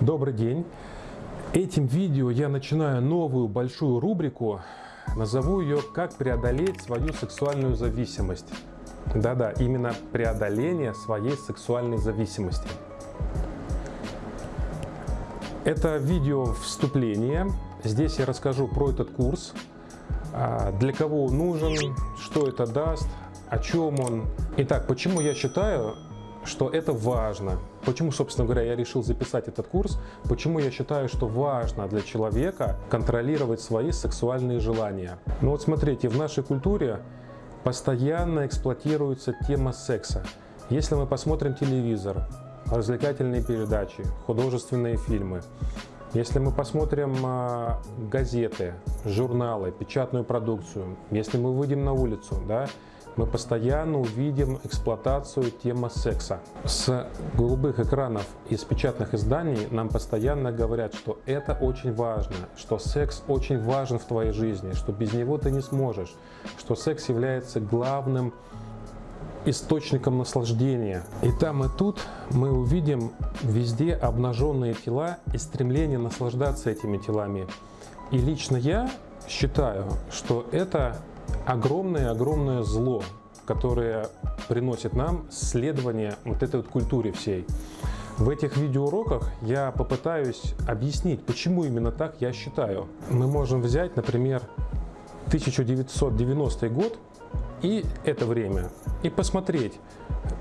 Добрый день! Этим видео я начинаю новую большую рубрику, назову ее «Как преодолеть свою сексуальную зависимость». Да-да, именно преодоление своей сексуальной зависимости. Это видео вступление. Здесь я расскажу про этот курс, а, для кого он нужен, что это даст, о чем он. Итак, почему я считаю, что это важно. Почему, собственно говоря, я решил записать этот курс? Почему я считаю, что важно для человека контролировать свои сексуальные желания? Ну вот смотрите, в нашей культуре постоянно эксплуатируется тема секса. Если мы посмотрим телевизор, развлекательные передачи, художественные фильмы, если мы посмотрим э, газеты, журналы, печатную продукцию, если мы выйдем на улицу, да, мы постоянно увидим эксплуатацию темы секса. С голубых экранов из печатных изданий нам постоянно говорят, что это очень важно, что секс очень важен в твоей жизни, что без него ты не сможешь, что секс является главным источником наслаждения. И там и тут мы увидим везде обнаженные тела и стремление наслаждаться этими телами. И лично я считаю, что это огромное-огромное зло, которое приносит нам следование вот этой вот культуре всей. В этих видеоуроках я попытаюсь объяснить, почему именно так я считаю. Мы можем взять, например, 1990 год и это время, и посмотреть,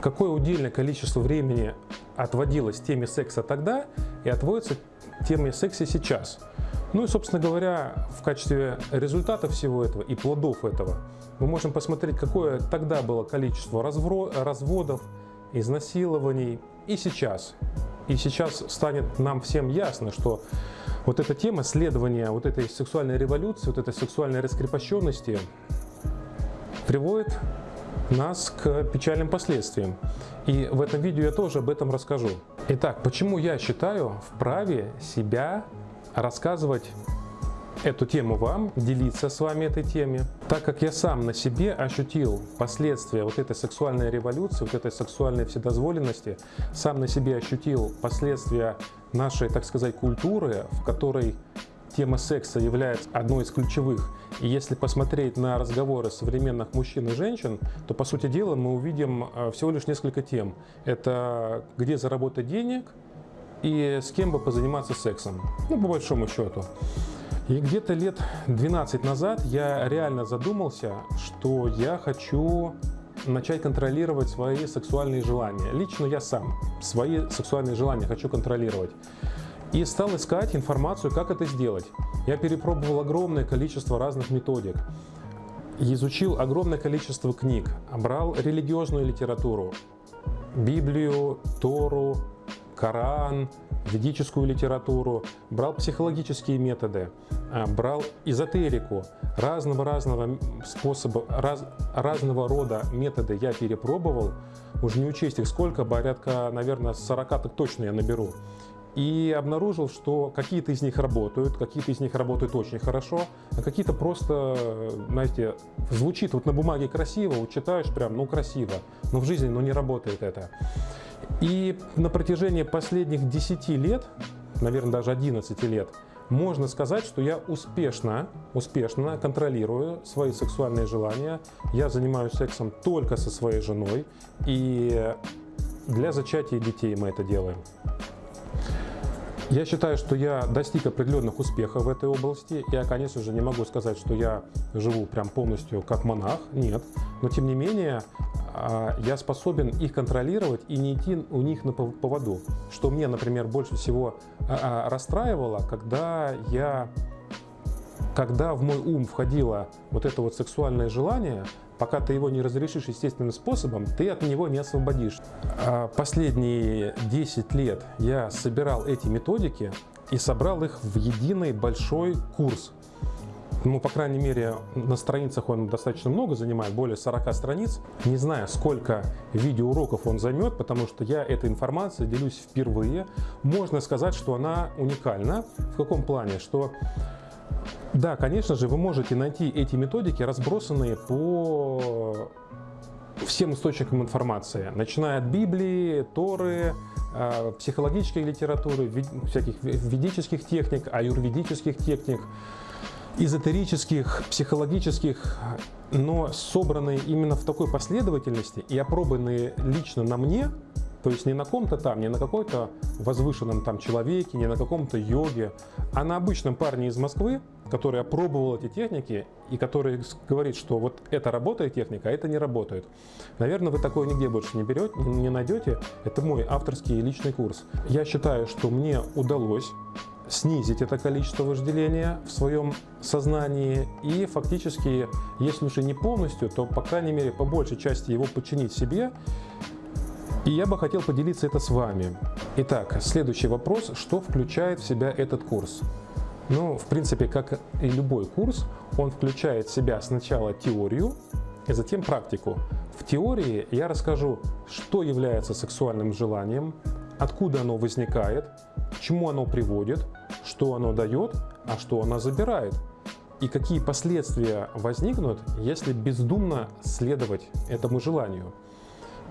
какое удельное количество времени отводилось теме секса тогда и отводится теме секса сейчас. Ну и, собственно говоря, в качестве результата всего этого и плодов этого мы можем посмотреть, какое тогда было количество разводов, изнасилований и сейчас. И сейчас станет нам всем ясно, что вот эта тема следования вот этой сексуальной революции, вот этой сексуальной раскрепощенности приводит нас к печальным последствиям. И в этом видео я тоже об этом расскажу. Итак, почему я считаю вправе себя рассказывать эту тему вам, делиться с вами этой теме, так как я сам на себе ощутил последствия вот этой сексуальной революции, вот этой сексуальной вседозволенности, сам на себе ощутил последствия нашей, так сказать, культуры, в которой тема секса является одной из ключевых. И если посмотреть на разговоры современных мужчин и женщин, то, по сути дела, мы увидим э, всего лишь несколько тем. Это где заработать денег – и с кем бы позаниматься сексом, ну, по большому счету. И где-то лет 12 назад я реально задумался, что я хочу начать контролировать свои сексуальные желания. Лично я сам свои сексуальные желания хочу контролировать. И стал искать информацию, как это сделать. Я перепробовал огромное количество разных методик. Изучил огромное количество книг, брал религиозную литературу, Библию, Тору, Коран, ведическую литературу, брал психологические методы, а, брал эзотерику, разного-разного способа, раз, разного рода методы я перепробовал, уже не учесть их сколько, порядка, наверное, 40 так точно я наберу. И обнаружил, что какие-то из них работают, какие-то из них работают очень хорошо, а какие-то просто, знаете, звучит вот на бумаге красиво, читаешь прям, ну красиво, но в жизни ну, не работает это. И на протяжении последних 10 лет, наверное, даже 11 лет, можно сказать, что я успешно, успешно контролирую свои сексуальные желания. Я занимаюсь сексом только со своей женой, и для зачатия детей мы это делаем. Я считаю, что я достиг определенных успехов в этой области. Я, конечно же, не могу сказать, что я живу прям полностью как монах, нет. Но, тем не менее, а, я способен их контролировать и не идти у них на поводу. Что мне, например, больше всего а, а, расстраивало, когда я когда в мой ум входило вот это вот сексуальное желание, пока ты его не разрешишь естественным способом, ты от него не освободишь. Последние 10 лет я собирал эти методики и собрал их в единый большой курс ну, по крайней мере, на страницах он достаточно много занимает, более 40 страниц. Не знаю, сколько видеоуроков он займет, потому что я этой информацией делюсь впервые. Можно сказать, что она уникальна. В каком плане? Что да, конечно же, вы можете найти эти методики, разбросанные по всем источникам информации, начиная от Библии, Торы, э, психологической литературы, всяких ведических техник, аюрведических техник, эзотерических, психологических, но собранные именно в такой последовательности и опробованные лично на мне, то есть не на ком-то там, не на какой-то возвышенном там человеке, не на каком-то йоге, а на обычном парне из Москвы, который опробовал эти техники и который говорит, что вот это работает техника, а это не работает. Наверное, вы такое нигде больше не берете, не найдете. Это мой авторский личный курс. Я считаю, что мне удалось снизить это количество вожделения в своем сознании и фактически, если уже не полностью, то по крайней мере по большей части его подчинить себе. И я бы хотел поделиться это с вами. Итак, следующий вопрос. Что включает в себя этот курс? Ну, в принципе, как и любой курс, он включает в себя сначала теорию и затем практику. В теории я расскажу, что является сексуальным желанием, откуда оно возникает, чему оно приводит, что оно дает, а что оно забирает. И какие последствия возникнут, если бездумно следовать этому желанию.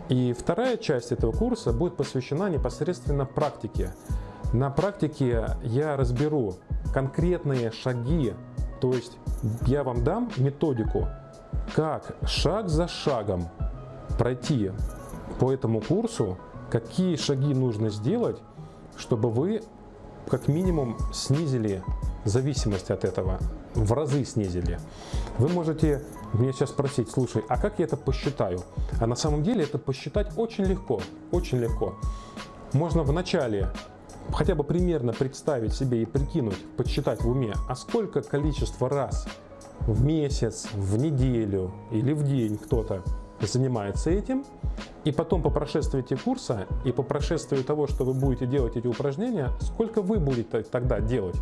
И вторая часть этого курса будет посвящена непосредственно практике. На практике я разберу конкретные шаги, то есть я вам дам методику, как шаг за шагом пройти по этому курсу, какие шаги нужно сделать, чтобы вы как минимум снизили зависимость от этого, в разы снизили. Вы можете меня сейчас спросить, слушай, а как я это посчитаю? А на самом деле это посчитать очень легко, очень легко. Можно вначале хотя бы примерно представить себе и прикинуть, подсчитать в уме, а сколько количество раз в месяц, в неделю или в день кто-то занимается этим, и потом по прошествии курса и по прошествии того, что вы будете делать эти упражнения, сколько вы будете тогда делать.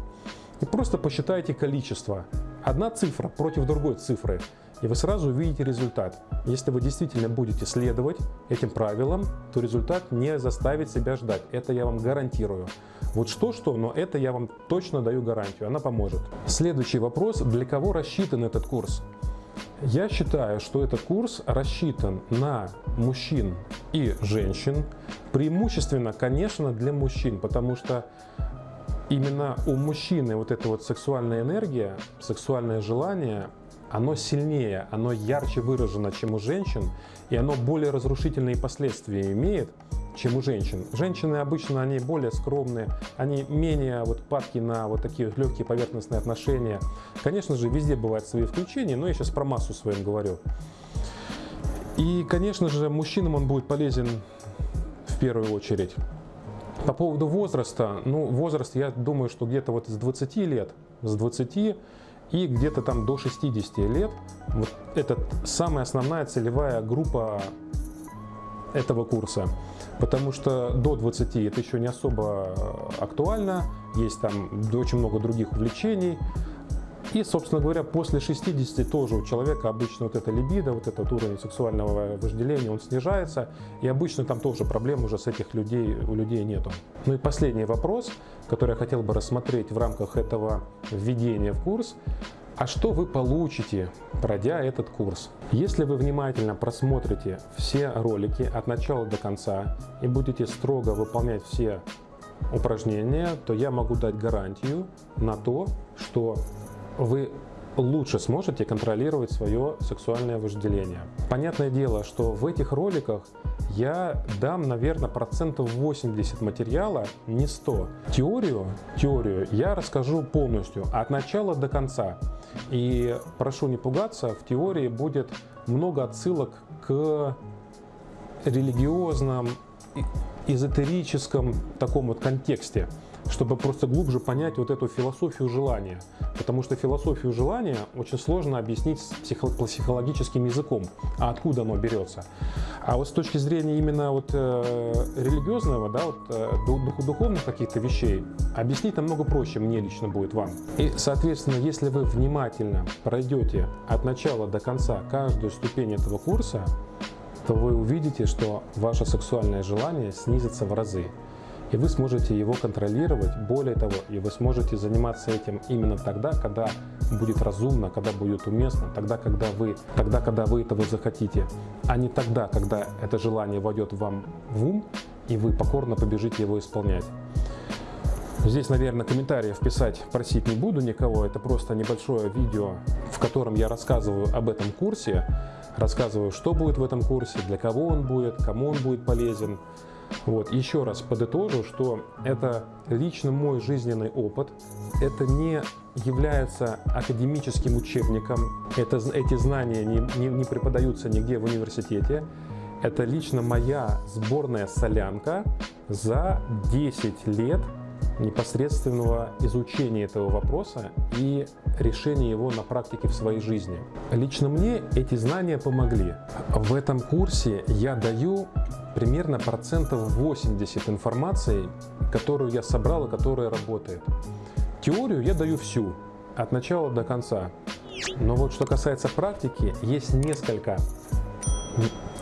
И просто посчитайте количество. Одна цифра против другой цифры, и вы сразу увидите результат. Если вы действительно будете следовать этим правилам, то результат не заставит себя ждать. Это я вам гарантирую. Вот что-что, но это я вам точно даю гарантию, она поможет. Следующий вопрос, для кого рассчитан этот курс? Я считаю, что этот курс рассчитан на мужчин и женщин, преимущественно, конечно, для мужчин, потому что именно у мужчины вот эта вот сексуальная энергия, сексуальное желание, оно сильнее, оно ярче выражено, чем у женщин, и оно более разрушительные последствия имеет, чем у женщин. Женщины обычно, они более скромные, они менее вот падки на вот такие вот легкие поверхностные отношения. Конечно же, везде бывают свои включения, но я сейчас про массу своим говорю. И, конечно же, мужчинам он будет полезен в первую очередь. По поводу возраста, ну, возраст, я думаю, что где-то вот с 20 лет, с 20 и где-то там до 60 лет, вот это самая основная целевая группа этого курса потому что до 20 это еще не особо актуально, есть там очень много других увлечений. И, собственно говоря, после 60 тоже у человека обычно вот эта либидо, вот этот уровень сексуального вожделения, он снижается. И обычно там тоже проблем уже с этих людей, у людей нету. Ну и последний вопрос, который я хотел бы рассмотреть в рамках этого введения в курс. А что вы получите, пройдя этот курс? Если вы внимательно просмотрите все ролики от начала до конца и будете строго выполнять все упражнения, то я могу дать гарантию на то, что вы лучше сможете контролировать свое сексуальное вожделение. Понятное дело, что в этих роликах я дам, наверное, процентов 80 материала, не 100. Теорию, теорию я расскажу полностью, от начала до конца. И прошу не пугаться, в теории будет много отсылок к религиозным, эзотерическом таком вот контексте чтобы просто глубже понять вот эту философию желания. Потому что философию желания очень сложно объяснить психологическим языком, а откуда оно берется. А вот с точки зрения именно вот, э, религиозного, да, вот, э, дух, духовных каких-то вещей, объяснить намного проще мне лично будет вам. И, соответственно, если вы внимательно пройдете от начала до конца каждую ступень этого курса, то вы увидите, что ваше сексуальное желание снизится в разы. И вы сможете его контролировать. Более того, и вы сможете заниматься этим именно тогда, когда будет разумно, когда будет уместно, тогда, когда вы, тогда, когда вы этого захотите, а не тогда, когда это желание войдет вам в ум, и вы покорно побежите его исполнять. Здесь, наверное, комментариев писать просить не буду никого. Это просто небольшое видео, в котором я рассказываю об этом курсе. Рассказываю, что будет в этом курсе, для кого он будет, кому он будет полезен. Вот. Еще раз подытожу, что это лично мой жизненный опыт. Это не является академическим учебником. Это, эти знания не, не, не преподаются нигде в университете. Это лично моя сборная солянка за 10 лет непосредственного изучения этого вопроса и решения его на практике в своей жизни. Лично мне эти знания помогли. В этом курсе я даю примерно процентов 80 информации, которую я собрал и которая работает. Теорию я даю всю, от начала до конца. Но вот что касается практики, есть несколько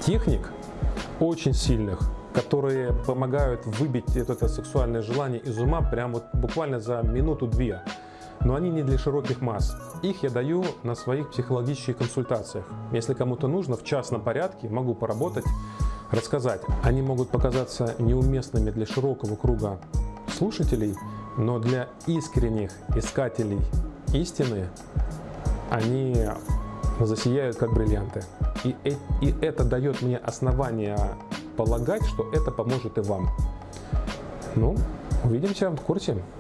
техник очень сильных, которые помогают выбить это сексуальное желание из ума прямо вот буквально за минуту-две. Но они не для широких масс. Их я даю на своих психологических консультациях. Если кому-то нужно, в частном порядке могу поработать, рассказать. Они могут показаться неуместными для широкого круга слушателей, но для искренних искателей истины они засияют как бриллианты. И, и это дает мне основание полагать, что это поможет и вам. Ну, увидимся в курсе.